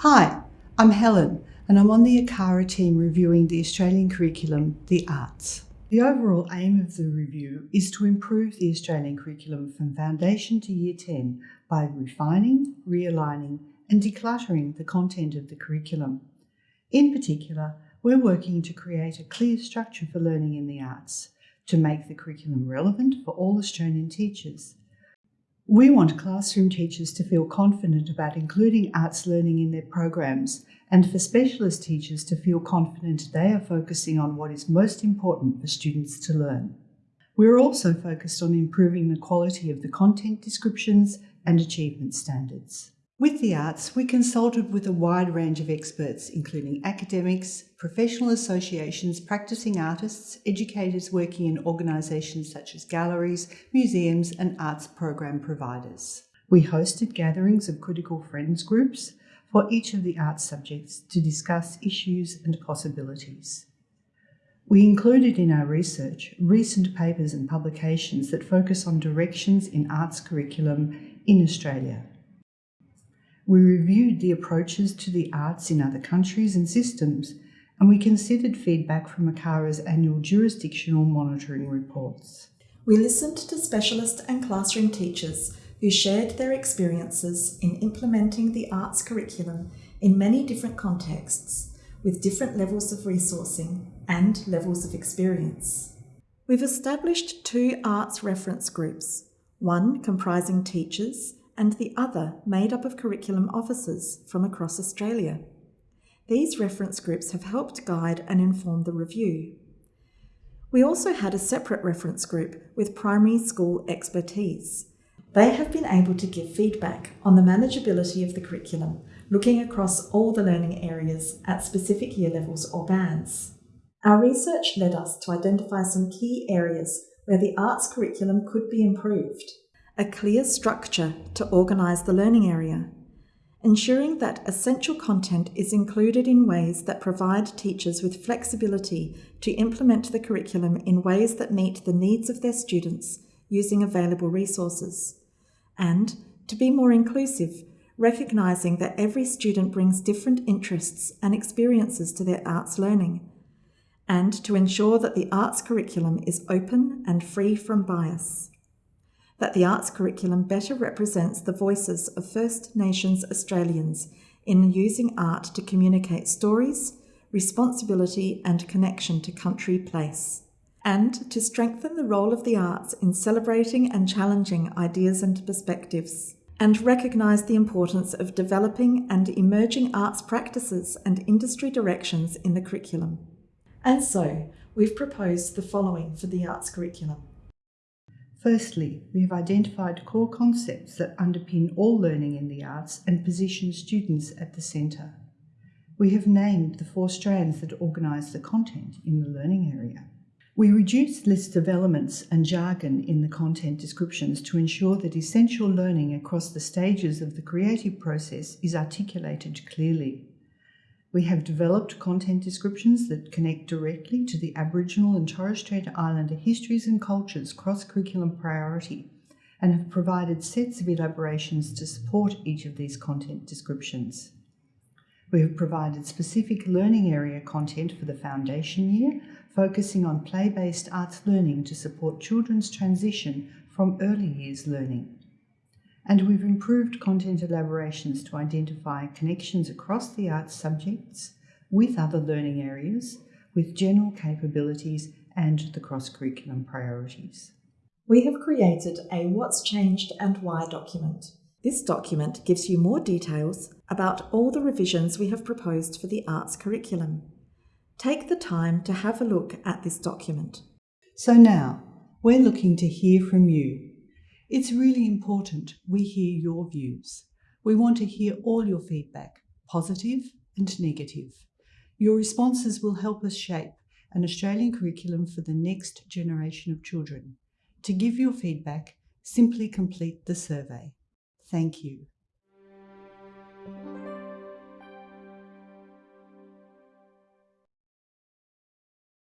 Hi, I'm Helen and I'm on the ACARA team reviewing the Australian curriculum, The Arts. The overall aim of the review is to improve the Australian curriculum from foundation to year 10 by refining, realigning and decluttering the content of the curriculum. In particular, we're working to create a clear structure for learning in the arts, to make the curriculum relevant for all Australian teachers, we want classroom teachers to feel confident about including arts learning in their programs and for specialist teachers to feel confident they are focusing on what is most important for students to learn. We're also focused on improving the quality of the content descriptions and achievement standards. With the arts, we consulted with a wide range of experts, including academics, professional associations, practicing artists, educators working in organisations such as galleries, museums and arts program providers. We hosted gatherings of critical friends groups for each of the arts subjects to discuss issues and possibilities. We included in our research recent papers and publications that focus on directions in arts curriculum in Australia. We reviewed the approaches to the arts in other countries and systems, and we considered feedback from ACARA's annual jurisdictional monitoring reports. We listened to specialist and classroom teachers who shared their experiences in implementing the arts curriculum in many different contexts, with different levels of resourcing and levels of experience. We've established two arts reference groups, one comprising teachers and the other made up of curriculum officers from across Australia. These reference groups have helped guide and inform the review. We also had a separate reference group with primary school expertise. They have been able to give feedback on the manageability of the curriculum, looking across all the learning areas at specific year levels or bands. Our research led us to identify some key areas where the arts curriculum could be improved a clear structure to organise the learning area, ensuring that essential content is included in ways that provide teachers with flexibility to implement the curriculum in ways that meet the needs of their students using available resources, and to be more inclusive, recognising that every student brings different interests and experiences to their arts learning, and to ensure that the arts curriculum is open and free from bias that the arts curriculum better represents the voices of First Nations Australians in using art to communicate stories, responsibility and connection to country place, and to strengthen the role of the arts in celebrating and challenging ideas and perspectives, and recognise the importance of developing and emerging arts practices and industry directions in the curriculum. And so, we've proposed the following for the arts curriculum. Firstly, we have identified core concepts that underpin all learning in the arts and position students at the centre. We have named the four strands that organise the content in the learning area. We reduced lists of elements and jargon in the content descriptions to ensure that essential learning across the stages of the creative process is articulated clearly. We have developed content descriptions that connect directly to the Aboriginal and Torres Strait Islander histories and cultures cross-curriculum priority and have provided sets of elaborations to support each of these content descriptions. We have provided specific learning area content for the foundation year, focusing on play-based arts learning to support children's transition from early years learning and we've improved content elaborations to identify connections across the arts subjects with other learning areas, with general capabilities and the cross-curriculum priorities. We have created a What's Changed and Why document. This document gives you more details about all the revisions we have proposed for the arts curriculum. Take the time to have a look at this document. So now, we're looking to hear from you it's really important we hear your views. We want to hear all your feedback, positive and negative. Your responses will help us shape an Australian curriculum for the next generation of children. To give your feedback, simply complete the survey. Thank you.